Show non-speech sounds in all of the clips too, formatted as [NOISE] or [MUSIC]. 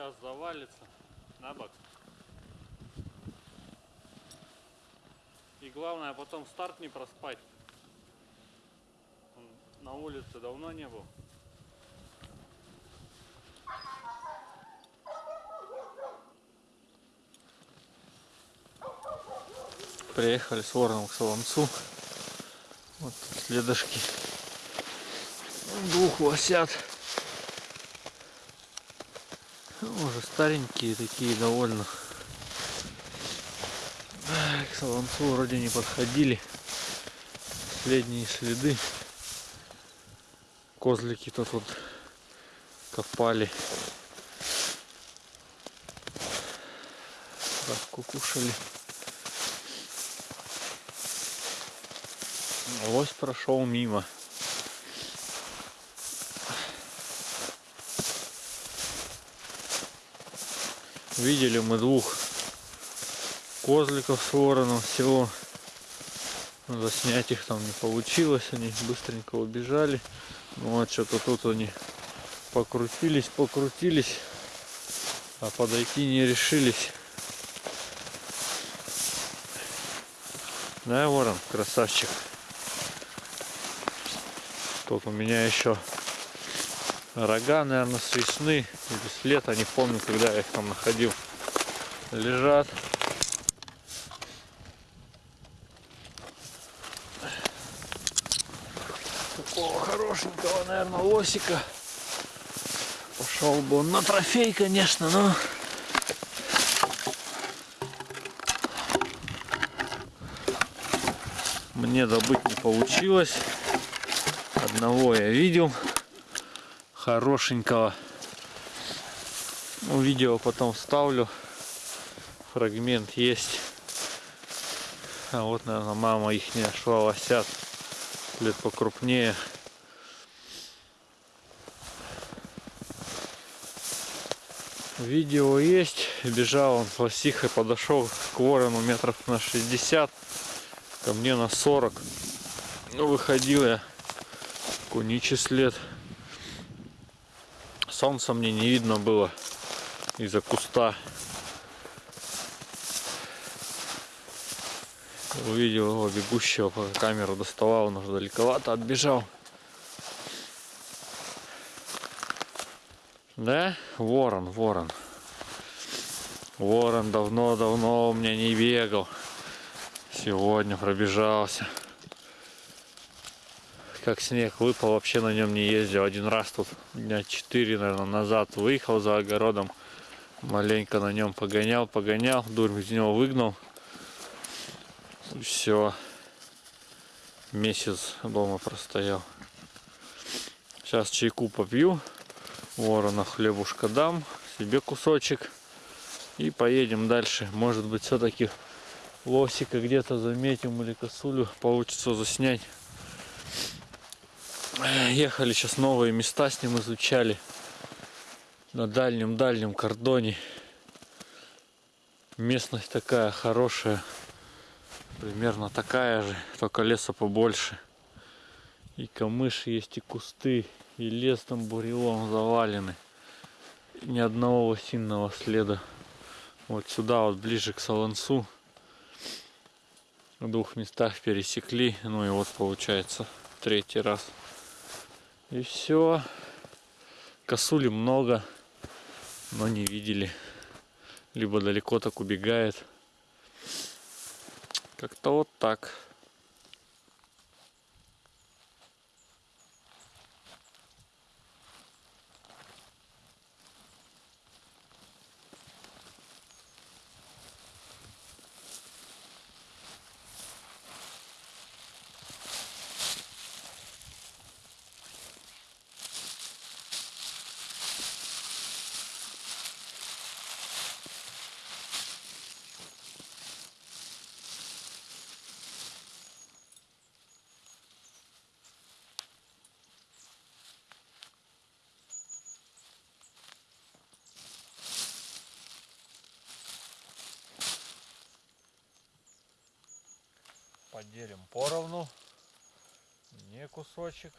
сейчас завалится на бок. И главное потом старт не проспать. На улице давно не был. Приехали с вороном к Солонцу. Вот следышки двух лосят. Уже старенькие такие довольно. К Солонцу вроде не подходили. Последние следы. Козлики тут вот копали. Травку кушали. Лось прошел мимо. Видели мы двух козликов с вороном всего. Заснять их там не получилось, они быстренько убежали. Ну вот что-то тут они покрутились, покрутились, а подойти не решились. Да, ворон, красавчик. Тут у меня еще рога, наверное, с весны или с лета, не помню, когда я их там находил. Лежат. Такого хорошенького, наверное, лосика. Пошел бы он на трофей, конечно, но... Мне добыть не получилось. Одного я видел. Хорошенького. Ну, видео потом вставлю. Фрагмент есть. А вот, наверное, мама их не нашла лосят. Лет покрупнее. Видео есть. Бежал он с лосихой, подошел к ворону метров на 60. Ко мне на 40. Ну, выходил я. Куничий след. Солнца мне не видно было из-за куста. Увидел его бегущего, пока камеру доставал, он уже далековато отбежал. Да? Ворон, ворон. Ворон давно-давно у меня не бегал. Сегодня пробежался. Как снег выпал, вообще на нем не ездил. Один раз тут дня 4, наверное, назад выехал за огородом. Маленько на нем погонял, погонял, дурь из него выгнал. Все. Месяц дома простоял. Сейчас чайку попью. Ворона хлебушка дам. Себе кусочек. И поедем дальше. Может быть, все-таки лосика где-то заметим или косулю получится заснять. Ехали сейчас новые места с ним изучали. На дальнем-дальнем кордоне. Местность такая хорошая. Примерно такая же, только леса побольше. И камыши есть, и кусты, и лес там бурелом завалены. И ни одного лосиного следа. Вот сюда, вот ближе к Солонцу. В двух местах пересекли. Ну и вот получается третий раз. И все. Косули много, но не видели. Либо далеко так убегает. Как-то вот так. Поделим поровну. Не кусочек.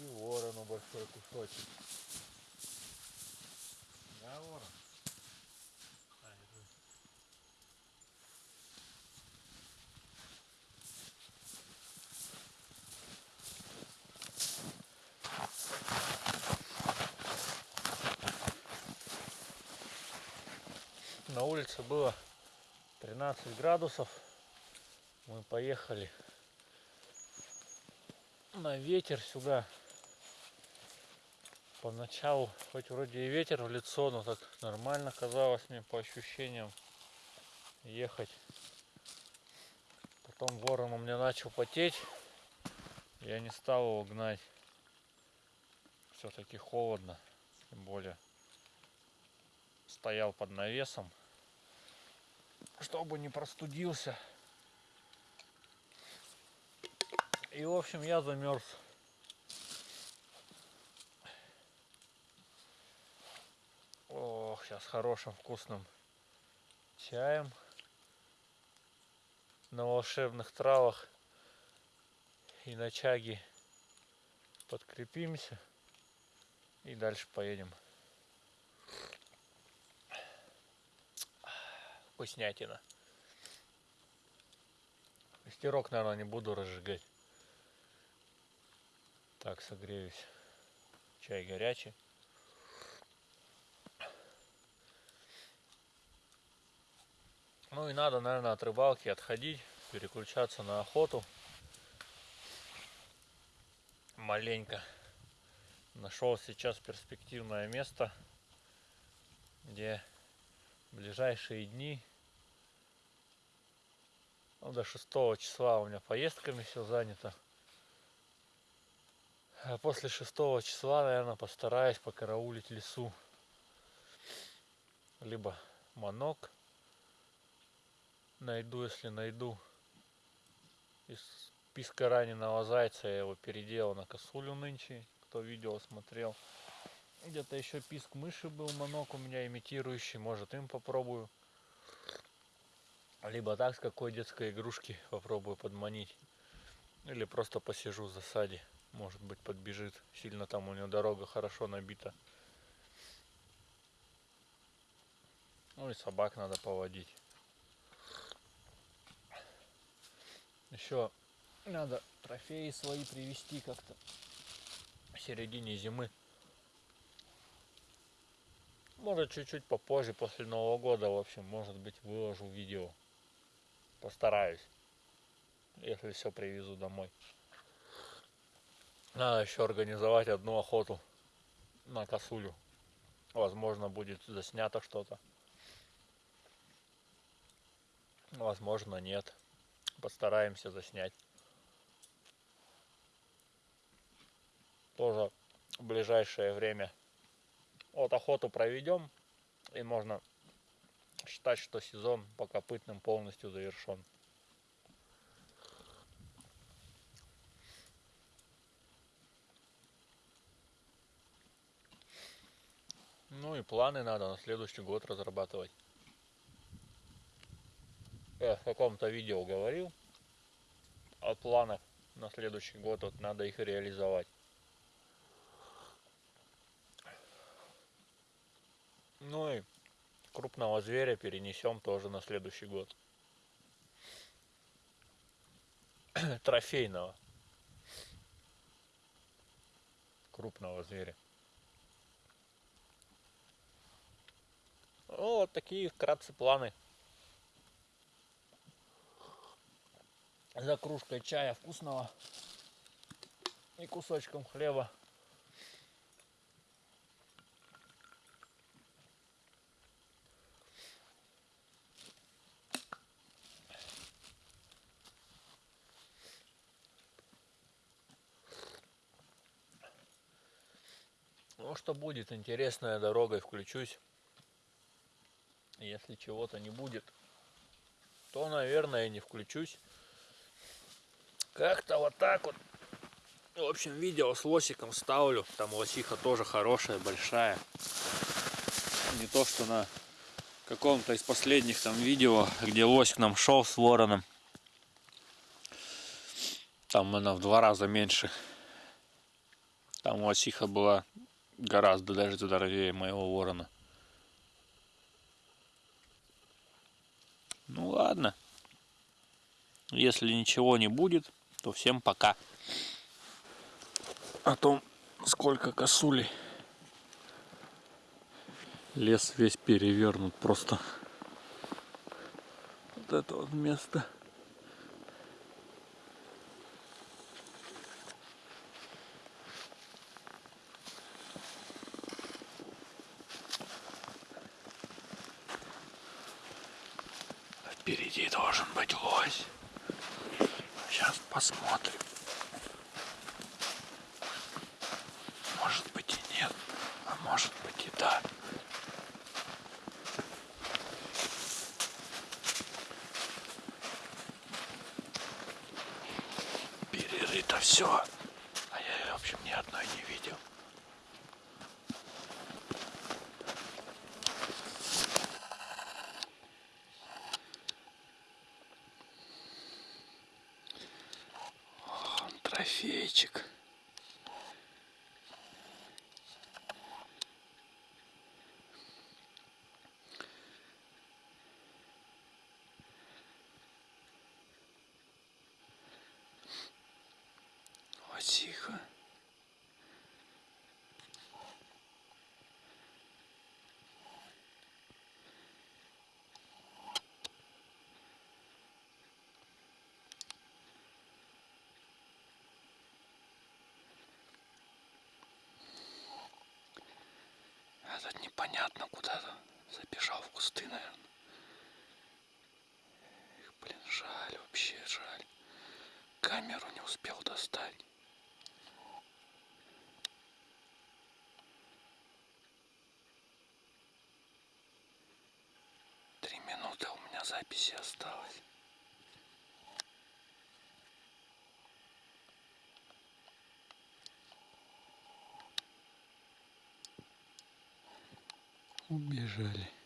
И ворону большой кусочек. Да, ворон? На улице было 13 градусов. Мы поехали на ветер сюда. Поначалу, хоть вроде и ветер в лицо, но так нормально казалось мне по ощущениям ехать. Потом ворон у меня начал потеть. Я не стал его гнать. Все-таки холодно. Тем более стоял под навесом. Чтобы не простудился. И в общем я замерз. Ох, сейчас хорошим вкусным чаем на волшебных травах и на чаге подкрепимся и дальше поедем. Вкуснятина. Костерок, наверное, не буду разжигать. Так, согреюсь. Чай горячий. Ну и надо, наверное, от рыбалки отходить, переключаться на охоту. Маленько нашел сейчас перспективное место, где ближайшие дни, ну, до 6 числа у меня поездками все занято. А после шестого числа, наверное, постараюсь покараулить лесу. Либо манок найду, если найду. Из списка раненого зайца я его переделал на косулю нынче. Кто видео смотрел. Где-то еще писк мыши был, манок у меня имитирующий. Может им попробую. Либо так с какой детской игрушки попробую подманить. Или просто посижу в засаде может быть подбежит. Сильно там у него дорога хорошо набита. Ну и собак надо поводить. Еще надо трофеи свои привезти как-то в середине зимы. Может чуть-чуть попозже, после Нового года, в общем, может быть, выложу видео. Постараюсь, если все привезу домой. Надо еще организовать одну охоту на косулю. Возможно, будет заснято что-то. Возможно, нет. Постараемся заснять. Тоже в ближайшее время. Вот охоту проведем. И можно считать, что сезон по копытным полностью завершен. Ну и планы надо на следующий год разрабатывать. Я в каком-то видео говорил о планах на следующий год, вот надо их реализовать. Ну и крупного зверя перенесем тоже на следующий год. [CLEARS THROAT] Трофейного. Крупного зверя. Ну, вот такие вкратце планы. За кружкой чая вкусного и кусочком хлеба. Ну что будет, интересная дорогой включусь если чего-то не будет, то, наверное, не включусь. Как-то вот так вот. В общем, видео с лосиком ставлю. Там лосиха тоже хорошая, большая. Не то, что на каком-то из последних там видео, где лосик нам шел с вороном. Там она в два раза меньше. Там лосиха была гораздо даже здоровее моего ворона. Ну ладно. Если ничего не будет, то всем пока. О том, сколько косулей. Лес весь перевернут просто. Вот это вот место. Впереди должен быть лось. Сейчас посмотрим. Может быть и нет, а может быть и да. Перерыто все. А я, в общем, ни одной не видел. Трофейчик. Лосиха. Этот непонятно куда-то забежал в кусты, наверное. Эх, блин, жаль, вообще жаль. Камеру не успел достать. Три минуты у меня записи осталось. Убежали.